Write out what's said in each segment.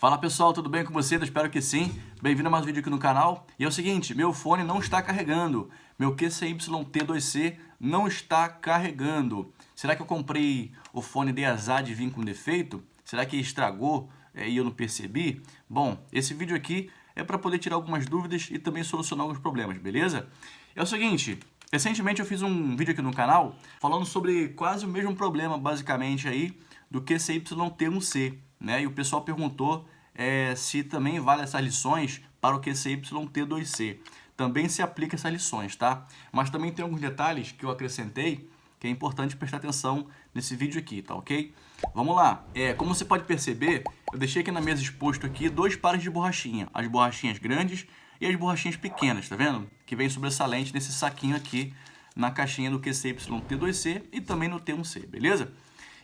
Fala pessoal, tudo bem com vocês? Espero que sim. Bem-vindo a mais um vídeo aqui no canal. E é o seguinte, meu fone não está carregando. Meu QCYT2C não está carregando. Será que eu comprei o fone de azar de vir com defeito? Será que estragou é, e eu não percebi? Bom, esse vídeo aqui é para poder tirar algumas dúvidas e também solucionar alguns problemas, beleza? É o seguinte, recentemente eu fiz um vídeo aqui no canal falando sobre quase o mesmo problema, basicamente, aí do QCYT1C né? E o pessoal perguntou é, se também vale essas lições para o QCYT2C. Também se aplica essas lições, tá? Mas também tem alguns detalhes que eu acrescentei que é importante prestar atenção nesse vídeo aqui, tá ok? Vamos lá. É, como você pode perceber, eu deixei aqui na mesa exposto aqui dois pares de borrachinha. As borrachinhas grandes e as borrachinhas pequenas, tá vendo? Que vem sobressalente nesse saquinho aqui na caixinha do QCYT2C e também no T1C, beleza?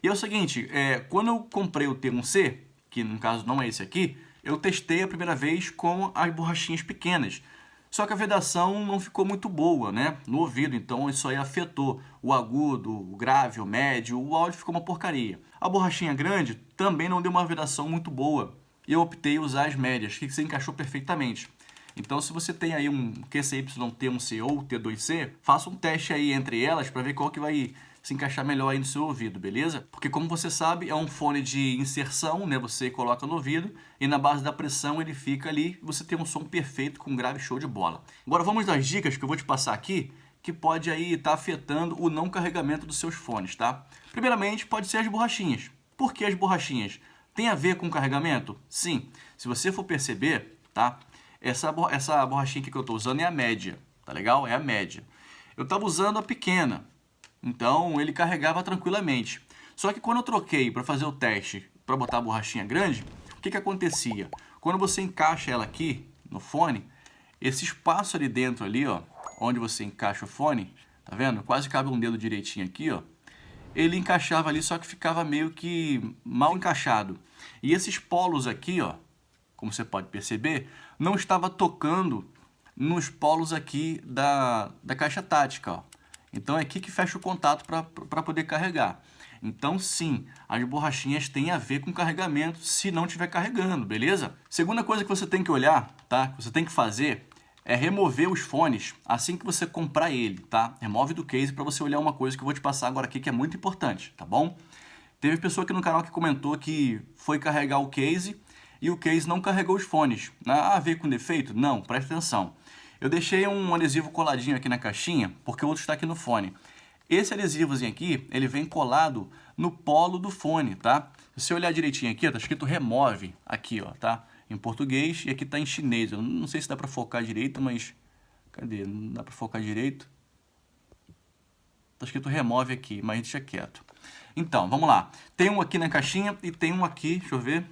E é o seguinte, é, quando eu comprei o T1C, que no caso não é esse aqui, eu testei a primeira vez com as borrachinhas pequenas. Só que a vedação não ficou muito boa, né? No ouvido, então isso aí afetou o agudo, o grave, o médio, o áudio ficou uma porcaria. A borrachinha grande também não deu uma vedação muito boa. E eu optei usar as médias, que se encaixou perfeitamente. Então, se você tem aí um QCYT1C ou T2C, faça um teste aí entre elas para ver qual que vai se encaixar melhor aí no seu ouvido, beleza? Porque como você sabe, é um fone de inserção, né? Você coloca no ouvido e na base da pressão ele fica ali, você tem um som perfeito com grave show de bola. Agora vamos das dicas que eu vou te passar aqui, que pode aí estar tá afetando o não carregamento dos seus fones, tá? Primeiramente, pode ser as borrachinhas. Por que as borrachinhas? Tem a ver com carregamento? Sim. Se você for perceber, tá? Essa, essa borrachinha que eu estou usando é a média, tá legal? É a média. Eu estava usando a pequena, então ele carregava tranquilamente. Só que quando eu troquei para fazer o teste para botar a borrachinha grande, o que, que acontecia? Quando você encaixa ela aqui no fone, esse espaço ali dentro ali, ó, onde você encaixa o fone, tá vendo? Quase cabe um dedo direitinho aqui, ó. Ele encaixava ali, só que ficava meio que mal encaixado. E esses polos aqui, ó, como você pode perceber, não estava tocando nos polos aqui da, da caixa tática, ó. Então é aqui que fecha o contato para poder carregar. Então sim, as borrachinhas têm a ver com carregamento se não estiver carregando, beleza? Segunda coisa que você tem que olhar, tá? Que você tem que fazer é remover os fones assim que você comprar ele, tá? Remove do case para você olhar uma coisa que eu vou te passar agora aqui que é muito importante, tá bom? Teve pessoa aqui no canal que comentou que foi carregar o case e o case não carregou os fones. Ah, veio com defeito? Não, presta atenção. Eu deixei um adesivo coladinho aqui na caixinha, porque o outro está aqui no fone. Esse adesivozinho aqui, ele vem colado no polo do fone, tá? Se você olhar direitinho aqui, tá escrito remove aqui, ó, tá? Em português e aqui tá em chinês. Eu não sei se dá para focar direito, mas... Cadê? Não dá para focar direito. Tá escrito remove aqui, mas deixa quieto. Então, vamos lá. Tem um aqui na caixinha e tem um aqui, deixa eu ver.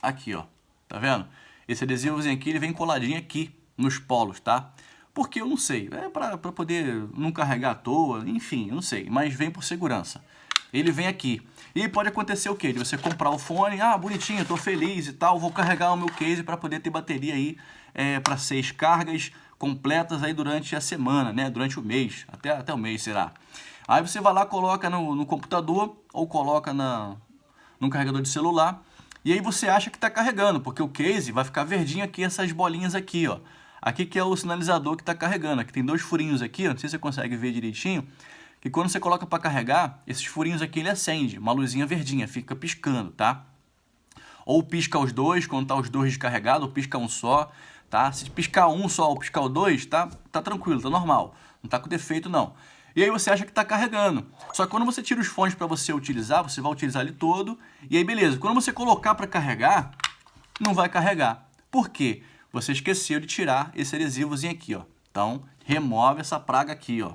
Aqui, ó. Tá vendo? Esse adesivozinho aqui, ele vem coladinho aqui nos polos, tá? Porque eu não sei, é para poder não carregar à toa, enfim, eu não sei, mas vem por segurança. Ele vem aqui. E pode acontecer o quê? De você comprar o fone, ah, bonitinho, tô feliz e tal, vou carregar o meu case para poder ter bateria aí é, para seis cargas completas aí durante a semana, né? Durante o mês, até, até o mês será. Aí você vai lá, coloca no, no computador ou coloca na, no carregador de celular e aí você acha que está carregando, porque o case vai ficar verdinho aqui, essas bolinhas aqui, ó. Aqui que é o sinalizador que está carregando. Aqui tem dois furinhos aqui, não sei se você consegue ver direitinho. Que quando você coloca para carregar, esses furinhos aqui ele acende, uma luzinha verdinha, fica piscando, tá? Ou pisca os dois, quando tá os dois descarregados, ou pisca um só, tá? Se piscar um só ou piscar o dois, tá, tá tranquilo, tá normal. Não tá com defeito não. E aí você acha que está carregando. Só que quando você tira os fones para você utilizar, você vai utilizar ele todo. E aí beleza, quando você colocar para carregar, não vai carregar. Por quê? Você esqueceu de tirar esse adesivozinho aqui, ó. Então, remove essa praga aqui, ó.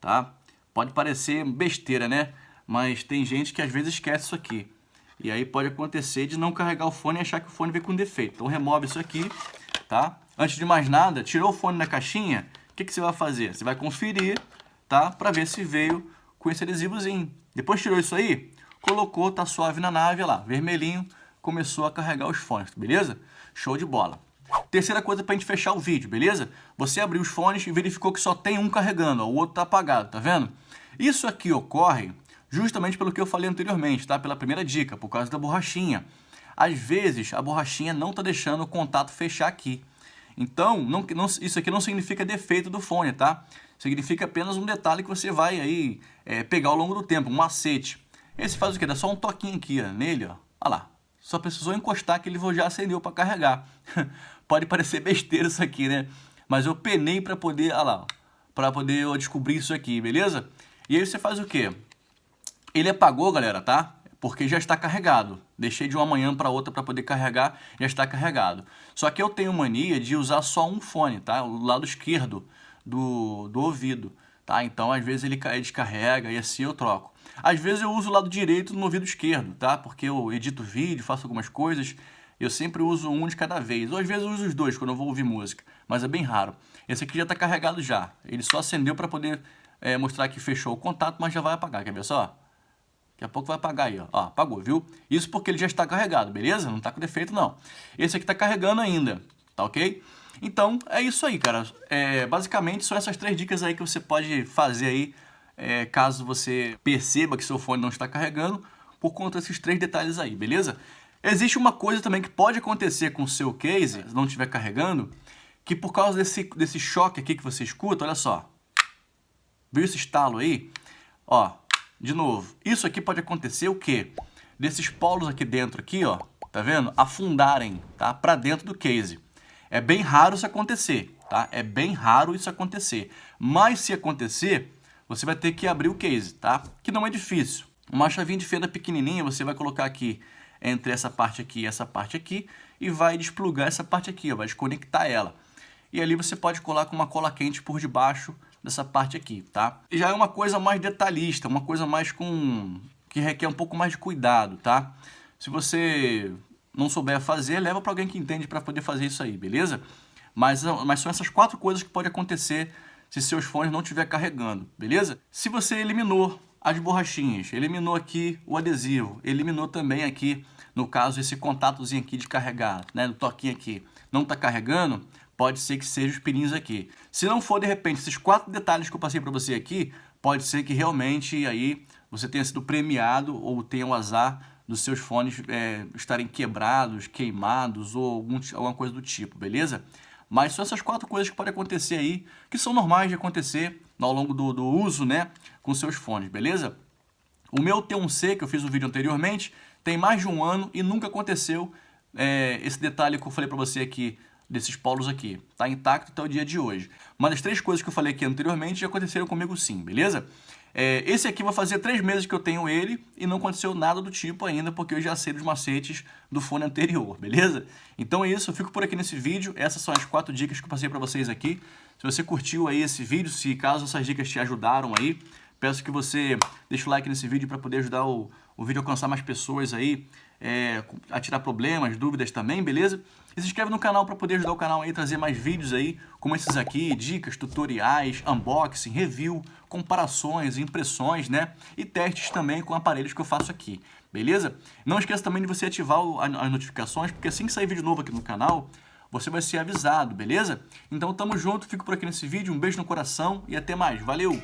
Tá? Pode parecer besteira, né? Mas tem gente que às vezes esquece isso aqui. E aí pode acontecer de não carregar o fone e achar que o fone veio com defeito. Então remove isso aqui, tá? Antes de mais nada, tirou o fone da caixinha, o que, que você vai fazer? Você vai conferir, tá? Para ver se veio com esse adesivozinho. Depois tirou isso aí, colocou, tá suave na nave, lá, vermelhinho, começou a carregar os fones, beleza? Show de bola. Terceira coisa para a gente fechar o vídeo, beleza? Você abriu os fones e verificou que só tem um carregando, ó, o outro está apagado, tá vendo? Isso aqui ocorre justamente pelo que eu falei anteriormente, tá? Pela primeira dica, por causa da borrachinha. às vezes a borrachinha não está deixando o contato fechar aqui. Então, não, não, isso aqui não significa defeito do fone, tá? Significa apenas um detalhe que você vai aí é, pegar ao longo do tempo, um macete. Esse faz o quê? Dá só um toquinho aqui ó, nele, ó. Olha lá. Só precisou encostar que ele já acendeu para carregar. Pode parecer besteira isso aqui, né? Mas eu penei para poder, olha lá, para poder descobrir isso aqui, beleza? E aí você faz o quê? Ele apagou, galera, tá? Porque já está carregado. Deixei de uma manhã para outra para poder carregar, já está carregado. Só que eu tenho mania de usar só um fone, tá? O lado esquerdo do, do ouvido, tá? Então, às vezes ele descarrega e assim eu troco. Às vezes eu uso o lado direito no ouvido esquerdo, tá? Porque eu edito vídeo, faço algumas coisas, eu sempre uso um de cada vez. Ou às vezes eu uso os dois quando eu vou ouvir música, mas é bem raro. Esse aqui já está carregado já. Ele só acendeu para poder é, mostrar que fechou o contato, mas já vai apagar. Quer ver só? Daqui a pouco vai apagar aí, ó. ó. apagou, viu? Isso porque ele já está carregado, beleza? Não está com defeito, não. Esse aqui está carregando ainda, tá ok? Então, é isso aí, cara. É, basicamente, são essas três dicas aí que você pode fazer aí, é, caso você perceba que seu fone não está carregando, por conta desses três detalhes aí, beleza? Existe uma coisa também que pode acontecer com o seu case, se não estiver carregando, que por causa desse, desse choque aqui que você escuta, olha só. Viu esse estalo aí? Ó, de novo, isso aqui pode acontecer o quê? Desses polos aqui dentro, aqui, ó, tá vendo? Afundarem, tá? Pra dentro do case. É bem raro isso acontecer, tá? É bem raro isso acontecer. Mas se acontecer, você vai ter que abrir o case, tá? Que não é difícil. Uma chavinha de fenda pequenininha, você vai colocar aqui entre essa parte aqui e essa parte aqui e vai desplugar essa parte aqui, ó, vai desconectar ela. E ali você pode colar com uma cola quente por debaixo dessa parte aqui, tá? E já é uma coisa mais detalhista, uma coisa mais com... que requer um pouco mais de cuidado, tá? Se você não souber fazer, leva para alguém que entende para poder fazer isso aí, beleza? Mas, mas são essas quatro coisas que pode acontecer se seus fones não estiver carregando, beleza? Se você eliminou as borrachinhas, eliminou aqui o adesivo, eliminou também aqui, no caso, esse contatozinho aqui de carregar, né, no toquinho aqui, não está carregando, pode ser que seja os pininhos aqui. Se não for, de repente, esses quatro detalhes que eu passei para você aqui, pode ser que realmente aí você tenha sido premiado ou tenha o azar dos seus fones é, estarem quebrados, queimados ou algum, alguma coisa do tipo, beleza? Mas são essas quatro coisas que podem acontecer aí, que são normais de acontecer ao longo do, do uso, né, com seus fones, beleza? O meu T1C, que eu fiz o vídeo anteriormente, tem mais de um ano e nunca aconteceu é, esse detalhe que eu falei para você aqui, desses polos aqui. Tá intacto até o dia de hoje. Mas as três coisas que eu falei aqui anteriormente já aconteceram comigo sim, beleza? É, esse aqui vai fazer três meses que eu tenho ele e não aconteceu nada do tipo ainda, porque eu já sei dos macetes do fone anterior, beleza? Então é isso, eu fico por aqui nesse vídeo. Essas são as quatro dicas que eu passei para vocês aqui. Se você curtiu aí esse vídeo, se caso essas dicas te ajudaram aí, peço que você deixe o like nesse vídeo para poder ajudar o, o vídeo a alcançar mais pessoas aí, é, a tirar problemas, dúvidas também, beleza? E se inscreve no canal para poder ajudar o canal a trazer mais vídeos aí, como esses aqui, dicas, tutoriais, unboxing, review, comparações, impressões, né? E testes também com aparelhos que eu faço aqui, beleza? Não esqueça também de você ativar as notificações, porque assim que sair vídeo novo aqui no canal, você vai ser avisado, beleza? Então tamo junto, fico por aqui nesse vídeo, um beijo no coração e até mais, valeu!